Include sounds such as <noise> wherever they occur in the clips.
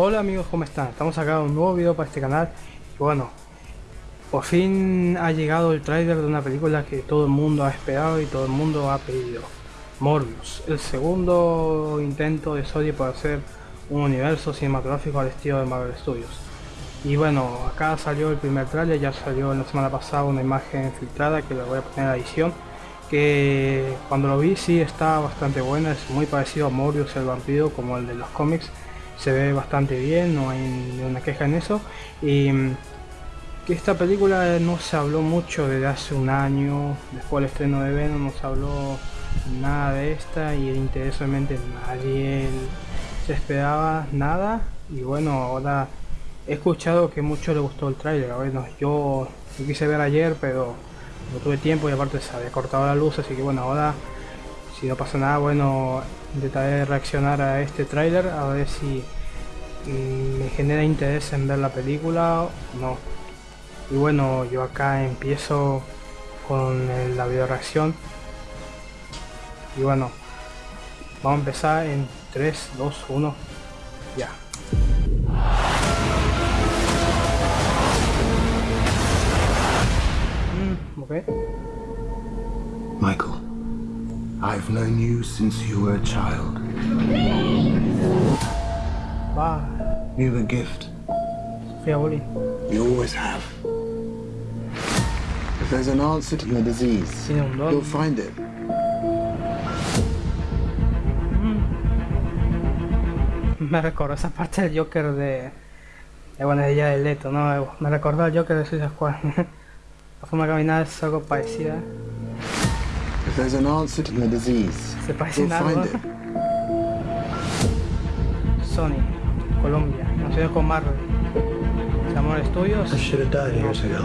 Hola amigos, ¿cómo están? Estamos acá en un nuevo video para este canal. Y bueno, por fin ha llegado el tráiler de una película que todo el mundo ha esperado y todo el mundo ha pedido. Morbius, el segundo intento de Sony para hacer un universo cinematográfico al estilo de Marvel Studios. Y bueno, acá salió el primer tráiler, ya salió la semana pasada una imagen filtrada que la voy a poner la edición que cuando lo vi sí está bastante buena, es muy parecido a Morbius el vampiro como el de los cómics se ve bastante bien, no hay ninguna queja en eso. Y mm, que esta película no se habló mucho desde hace un año, después del estreno de Venom no se habló nada de esta y interés realmente nadie se esperaba nada y bueno ahora he escuchado que mucho le gustó el tráiler, bueno yo lo quise ver ayer pero no tuve tiempo y aparte se había cortado la luz así que bueno ahora si no pasa nada bueno intentaré reaccionar a este tráiler a ver si mm, me genera interés en ver la película o no. Y bueno yo acá empiezo con la video reacción y bueno vamos a empezar en 3 2 1 ya. Mm, okay. Michael I've known you since you were a child. Wow. You have a gift. Sofia You always have. If there's an answer to your disease, you'll find it. <laughs> Me recordó esa parte del Joker de... de bueno, de ella de Leto, ¿no? Me recordó al Joker de Suicide Squad. <laughs> La forma de caminar es algo parecida. If there's an answer to your disease, Se parece you'll find it. Sony, Colombia, nacido con Marvel. Samor Studios. I should have died years ago.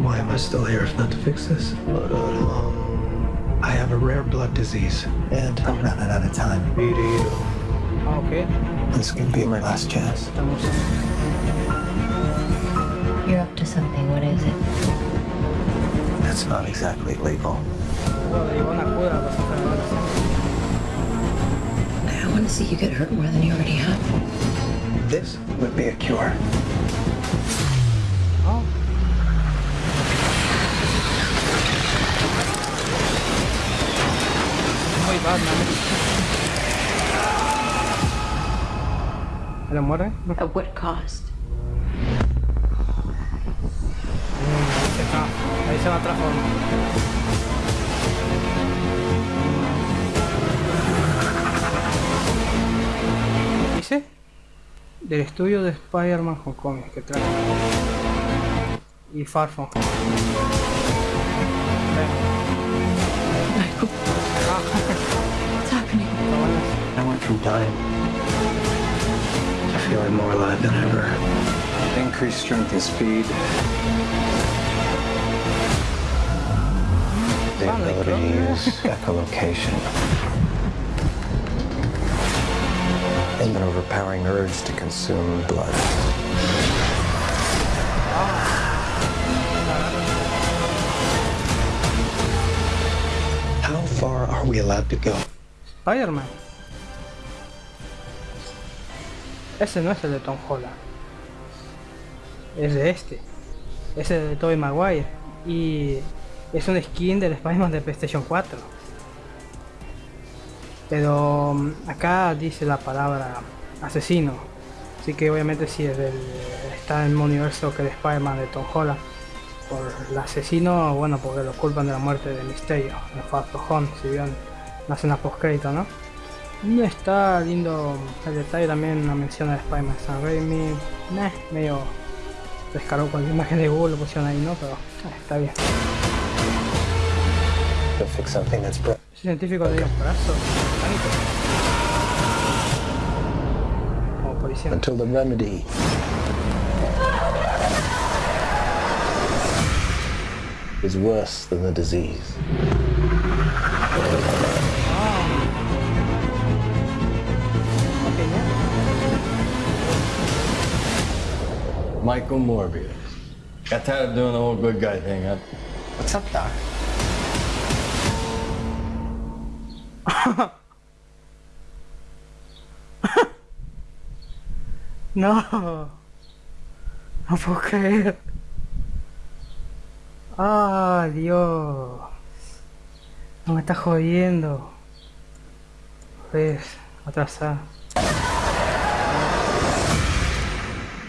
Why am I still here if not to fix this? I have a rare blood disease, and I'm running out of time. Ah, ok. This could be my last chance. Something. What is it? That's not exactly legal. Bueno, le llevó una cura para sacar la bala. I don't want to see you get hurt more than you already have. This would be a cure. Oh. Muy Batman. ¿Le. At what cost? Se va a transformar. Dice del estudio de Spider-Man Homecoming que trae y Far From Home. Michael, what's <laughs> happening? I went from dying to feeling more alive than ever. Increased strength and speed. The Sound ability to use echolocation. And an overpowering urge to consume blood. How far are we allowed to go? Spider-Man. Ese no es el de Tom Holland. Es de este. Es el de Tobey Maguire. Y es un skin del Spider-Man de PlayStation 4. Pero mm, acá dice la palabra asesino. Así que obviamente si es del, está en el universo que el Spider-Man de Tom Holland. Por el asesino, bueno, porque lo culpan de la muerte de Misterio en Far Home, si bien una escena post crédito, ¿no? Y está lindo el detalle también una mención a Spider-Man San Raimi. Meh, medio descargó cualquier imagen de Google, lo pusieron ahí, ¿no? Pero eh, está bien. To fix something that's broken. Ese científico de un brazo. Como policía. until the remedy is worse than the disease. Ah. Ok, ya. Michael Morbius. Got tired of doing the whole good guy thing, huh? What's up, Doc? <laughs> no. No puedo creer. Ah, Dios. No me está jodiendo. ¿Ves? Atrasada.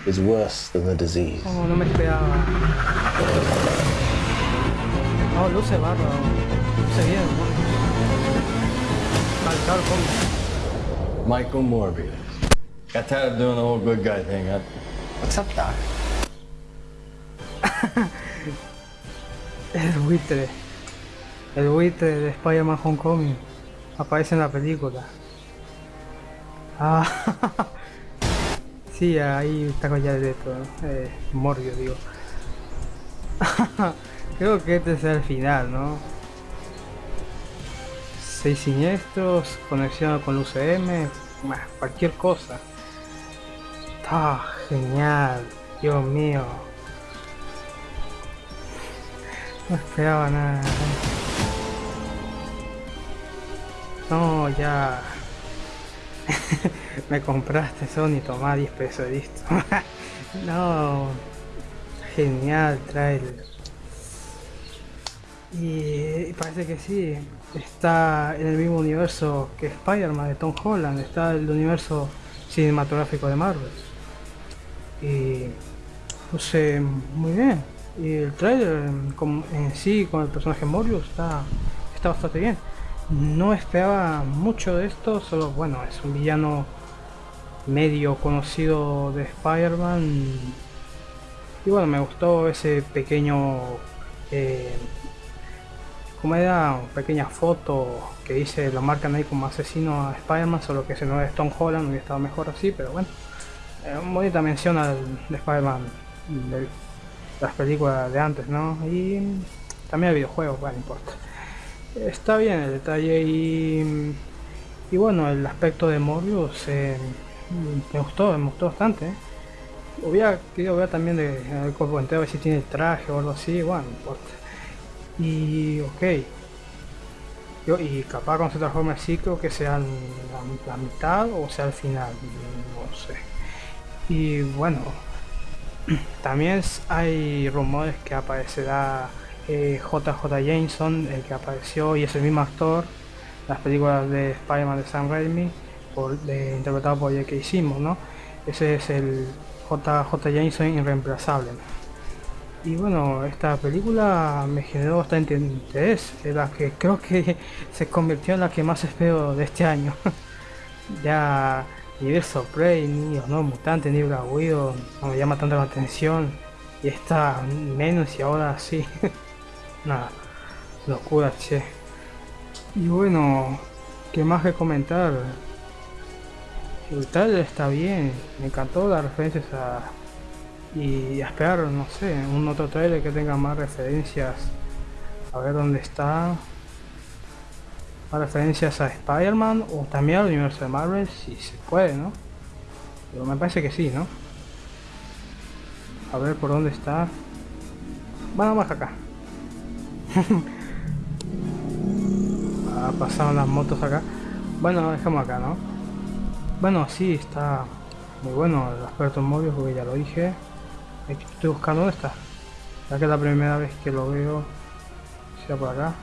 Is worse than the disease. Oh, no me esperaba. Oh, luce bárbaro. Luce bien, bueno. Con. Michael Morbius. Got tired of doing the whole good guy thing, huh? What's up, Doc? <laughs> El buitre. El buitre de Spider-Man Homecoming. Aparece en la película. Ah. <laughs> sí, ahí está con ya de esto. Eh, Morbius, digo. <laughs> Creo que este es el final, ¿no? Seis siniestros, conexión con UCM, cualquier cosa. Está genial, Dios mío. No esperaba nada. No, ya. <laughs> Me compraste Sony, toma 10 pesos, listo. <laughs> no. Genial trailer. Y parece que sí. Está en el mismo universo que Spider-Man de Tom Holland. Está el universo cinematográfico de Marvel. Y no sé, muy bien. Y el trailer con- en sí con el personaje Morbius está, está bastante bien. No esperaba mucho de esto, solo bueno, es un villano medio conocido de Spider-Man. Y bueno, me gustó ese pequeño... Eh, como era pequeña foto que dice lo marcan ahí como asesino a Spider-Man, solo que ese no es Tom Holland, hubiera estado mejor así, pero bueno. Eh, bonita mención al de Spider-Man de las películas de antes, ¿no? Y también el videojuego, bueno, no importa. Está bien el detalle y, y bueno, el aspecto de Morbius eh, me gustó, me gustó bastante. ¿eh? Hubiera querido ver también de, el cuerpo entero, a ver si tiene el traje o algo así, bueno, no importa. Y ok. Yo, y capaz con se transforme así, creo que sea la, mitad o sea al final, no sé. Y bueno, <clears throat> también hay rumores que aparecerá eh, JJ Jameson, el que apareció y es el mismo actor, las películas de Spider-Man de Sam Raimi, por, de- interpretado por J.K. Simmons, ¿no? Ese es el JJ Jameson irreemplazable. Y bueno, esta película me generó bastante interés, es la que creo que <laughs> se convirtió en la que más espero de este año. <laughs> ya ni Verso Prey, ni los nuevos mutantes, ni Black Widow, no me llama tanto la atención. Y esta menos y ahora sí. <laughs> Nada, locura, che. Y bueno, ¿qué más que comentar? El trailer está bien, me encantó las referencias a y a esperar, no sé, un otro trailer que tenga más referencias. A ver dónde está. Más referencias a Spider-Man o también al universo de Marvel, si se puede, ¿no? Pero me parece que sí, ¿no? A ver por dónde está. Bueno, más acá. <laughs> ah, pasaron las motos acá. Bueno, dejamos acá, ¿no? Bueno, sí, está muy bueno el aspecto móvil porque ya lo dije. Estoy buscando está. Ya que es la primera vez que lo veo. Sea por acá.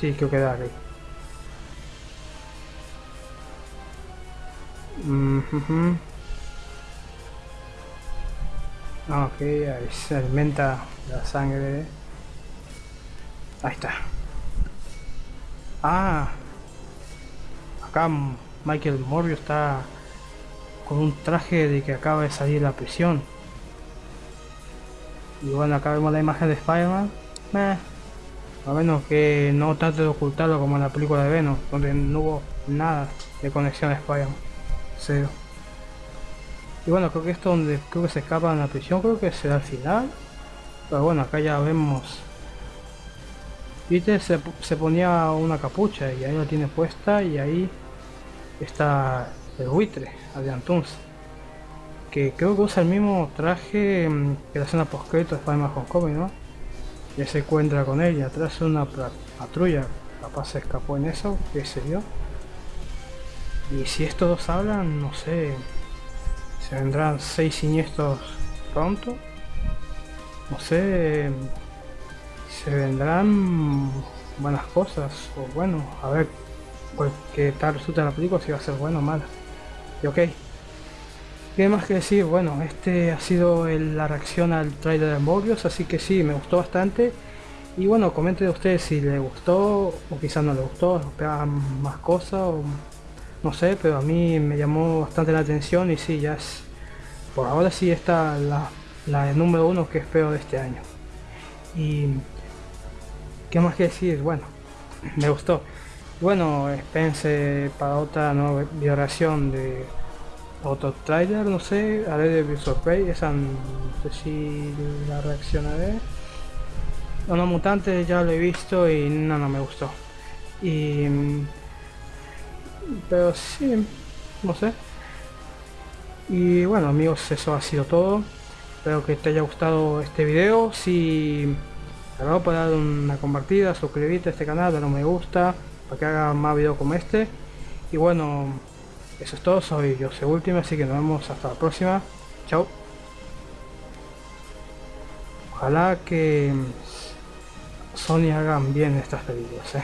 Sí, creo que da aquí. Ah, ok, ahí se alimenta la sangre. Ahí está. Ah, acá Michael Morbius está un traje de que acaba de salir de la prisión. Y bueno, acá vemos la imagen de Spider-Man. A menos que no trate de ocultarlo como en la película de Venom, donde no hubo nada de conexión a Spider-Man. Cero. Y bueno, creo que esto donde creo que se escapa en la prisión, creo que será el final. Pero bueno, acá ya vemos. Peter se, se ponía una capucha y ahí la tiene puesta y ahí está el buitre, Adrian Toomes, que creo que usa el mismo traje mm, que la escena post crédito de Spider-Man Homecoming, ¿no? Ya se encuentra con y atrás una patrulla, capaz se escapó en eso, qué sé yo. Y si estos dos hablan, no sé, se vendrán seis siniestros pronto. No sé, se vendrán buenas cosas, o bueno, a ver pues, qué tal resulta la película, si va a ser buena o mala. Ok. ¿Qué más que decir? Bueno, este ha sido el- la reacción al trailer de Morbius, así que sí, me gustó bastante. Y bueno, comente de ustedes si le gustó o quizás no le gustó, esperaban más cosas o no sé, pero a mí me llamó bastante la atención y sí, ya es, por ahora sí está la, la número uno que espero de este año. Y qué más que decir, bueno, <clears throat> me gustó. Bueno, espérense para otra nueva video reacción de otro trailer, no sé, haré de Visual esa no sé si la reaccionaré. Uno mutante ya lo he visto y no, no me gustó. Y mm, pero sí, no sé. Y bueno amigos, eso ha sido todo. Espero que te haya gustado este video. Si te puedes dar una compartida, suscribirte a este canal, dar un me gusta, para que haga más videos como este. Y bueno, eso es todo. Soy yo, soy Último, así que nos vemos hasta la próxima. Chao. Ojalá que Sony hagan bien estas películas. ¿eh?